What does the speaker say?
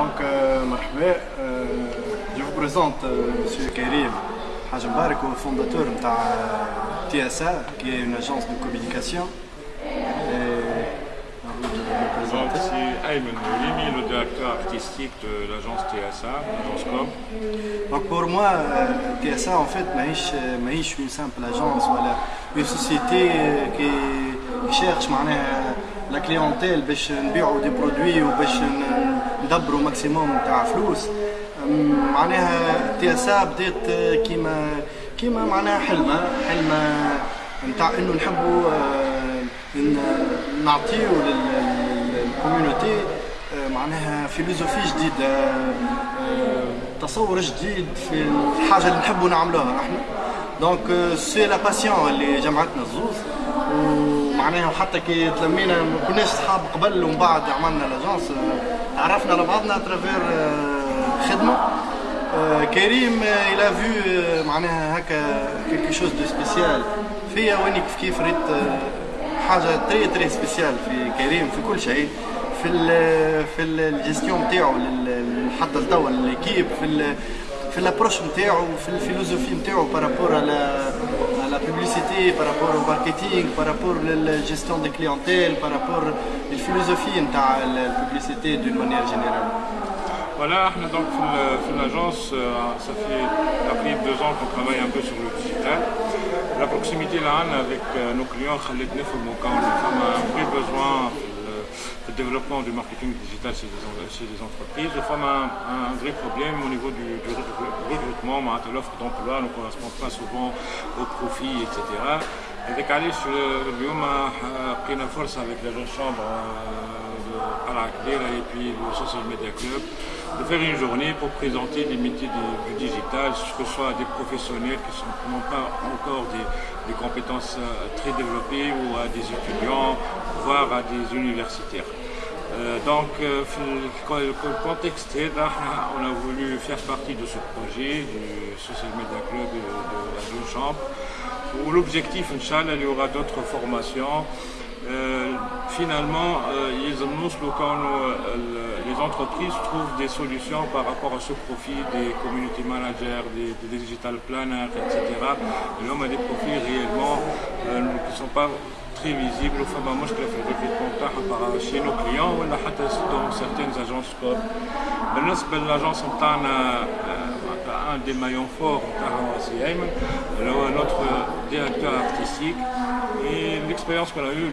Donc, euh, marhaba, euh, je vous présente euh, Monsieur Karim Haj Mbarak, fondateur de TSA, qui est une agence de communication. Et, à vous de vous Donc, présenter. c'est Ayman Moulimi, le directeur artistique de l'agence TSA, l'agence COM. Donc pour moi, euh, TSA en fait, ماهيش ماهيش une simple agence ولا une société euh, qui qui cherche معناها la clientèle باش نبيعوا دي برودوي وباش ندبروا ماكسيموم تاع فلوس معناها تي اس بدات كيما كيما معناها حلمه حلمه نتاع انه نحبوا نعطيو للكوميونيتي معناها فيلوزوفي جديده تصور جديد في الحاجة اللي نحبوا نعملوها إحنا دونك سي لا باسيون اللي جمعتنا الزوز ومعناها حتى كي تلمينا ما كناش صحاب قبل ومن بعد عملنا لاجونس آه، تعرفنا على بعضنا اترافير خدمة. آه، كريم آه، a vu آه، معناها هكا quelque chose de spécial. فيا واني كيف كيف ريت آه، حاجة تري تري سبيسيال في كريم في كل شيء. في ال في الجيستيون نتاعو حتى لتوا ليكيب في ال في الابروش نتاعو في الفيلوزوفي نتاعو بارابور على publicité, par rapport au marketing, par rapport à la gestion des clientèles par rapport à la philosophie de la publicité d'une manière générale. Voilà, nous donc dans l'agence, euh, euh, ça fait après deux ans qu'on travaille un peu sur le digital. La proximité là avec euh, nos clients, nous avons un vrai besoin le développement du marketing digital chez les, les entreprises de forme un, vrai problème au niveau du, du recrutement. L'offre d'emploi ne correspond pas souvent aux profits, etc. Sur le a euh, euh, pris une force avec les deux chambres. Euh, euh, à la CLIR et puis le Social Media Club, de faire une journée pour présenter les métiers du digital, que ce soit à des professionnels qui n'ont pas encore des, compétences euh, très développées ou à des étudiants, voire à des universitaires. Euh, donc, euh, le contexte est là, on a voulu faire partie de ce projet du Social Media Club de, de la Chambre, où l'objectif, Inch'Allah, il y aura d'autres formations euh, finalement, euh, ils annoncent que euh, les entreprises trouvent des solutions par rapport à ce profit des community managers, des, digital planners, etc. Et l'homme a des profits réellement qui ne sont pas très visibles. Enfin, moi, je préfère le recrutement chez nos clients ou dans certaines agences corps. L'agence en un des maillons forts de notre directeur artistique et l'expérience qu'on a eue